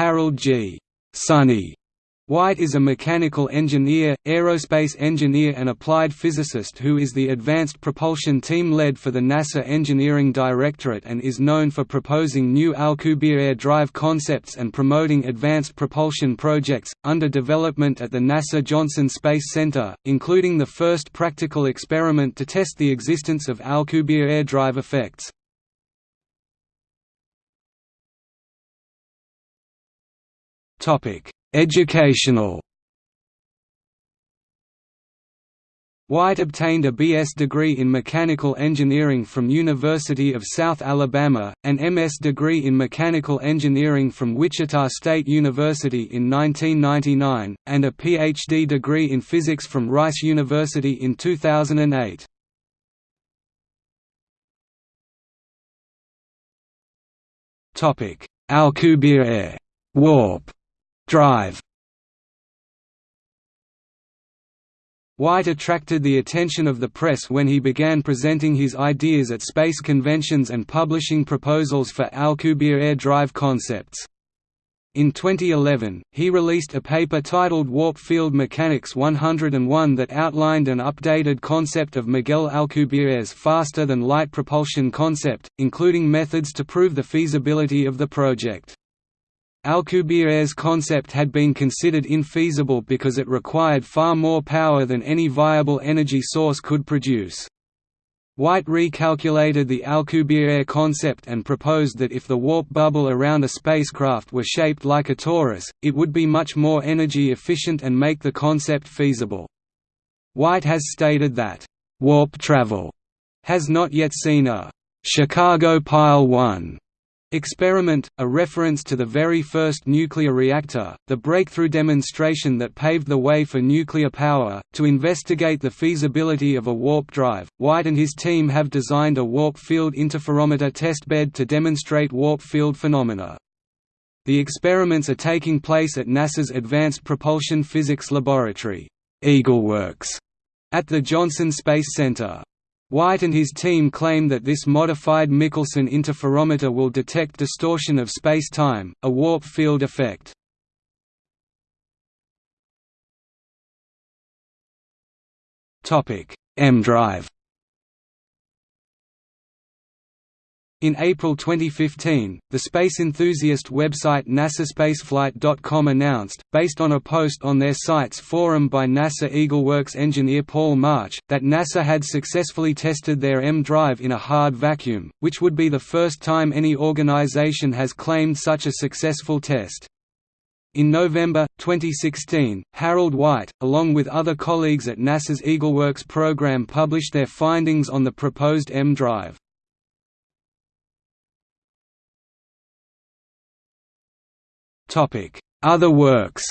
Harold G. Sonny White is a mechanical engineer, aerospace engineer and applied physicist who is the Advanced Propulsion Team lead for the NASA Engineering Directorate and is known for proposing new Alcubierre drive concepts and promoting advanced propulsion projects, under development at the NASA Johnson Space Center, including the first practical experiment to test the existence of Alcubierre drive effects. Topic Educational White obtained a B.S. degree in mechanical engineering from University of South Alabama, an M.S. degree in mechanical engineering from Wichita State University in 1999, and a Ph.D. degree in physics from Rice University in 2008. Topic: Alcubierre warp Drive White attracted the attention of the press when he began presenting his ideas at space conventions and publishing proposals for Alcubierre drive concepts. In 2011, he released a paper titled Warp Field Mechanics 101 that outlined an updated concept of Miguel Alcubierre's faster-than-light propulsion concept, including methods to prove the feasibility of the project. Alcubierre's concept had been considered infeasible because it required far more power than any viable energy source could produce. White recalculated the Alcubierre concept and proposed that if the warp bubble around a spacecraft were shaped like a torus, it would be much more energy efficient and make the concept feasible. White has stated that, "...warp travel," has not yet seen a "...Chicago Pile 1." Experiment, a reference to the very first nuclear reactor, the breakthrough demonstration that paved the way for nuclear power. To investigate the feasibility of a warp drive, White and his team have designed a warp field interferometer testbed to demonstrate warp field phenomena. The experiments are taking place at NASA's Advanced Propulsion Physics Laboratory, EagleWorks, at the Johnson Space Center. White and his team claim that this modified Michelson interferometer will detect distortion of space-time, a warp field effect. EmDrive In April 2015, the space enthusiast website NASASpaceflight.com announced, based on a post on their site's forum by NASA EagleWorks engineer Paul March, that NASA had successfully tested their EmDrive in a hard vacuum, which would be the first time any organization has claimed such a successful test. In November, 2016, Harold White, along with other colleagues at NASA's EagleWorks program published their findings on the proposed M drive. Other works.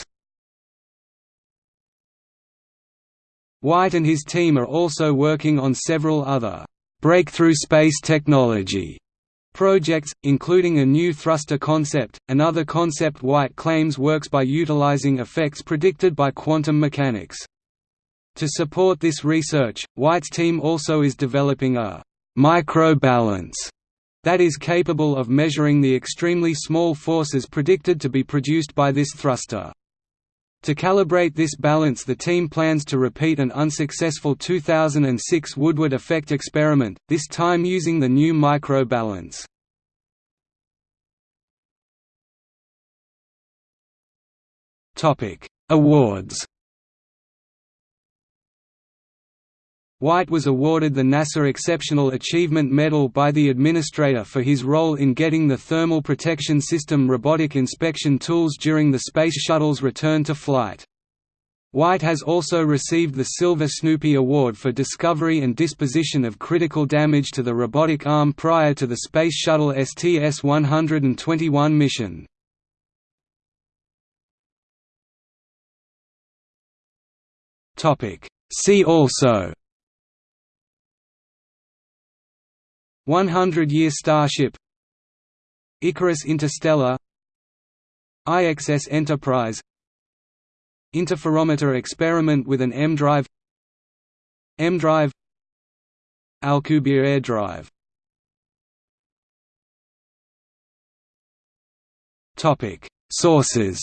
White and his team are also working on several other breakthrough space technology projects, including a new thruster concept, another concept White claims works by utilizing effects predicted by quantum mechanics. To support this research, White's team also is developing a microbalance that is capable of measuring the extremely small forces predicted to be produced by this thruster. To calibrate this balance the team plans to repeat an unsuccessful 2006 Woodward effect experiment, this time using the new microbalance. Awards White was awarded the NASA Exceptional Achievement Medal by the administrator for his role in getting the Thermal Protection System robotic inspection tools during the Space Shuttle's return to flight. White has also received the Silver Snoopy Award for discovery and disposition of critical damage to the robotic arm prior to the Space Shuttle STS-121 mission. See also 100-year Starship. Icarus Interstellar. IXS Enterprise. Interferometer experiment with an EmDrive EmDrive Alcubierre drive. Sources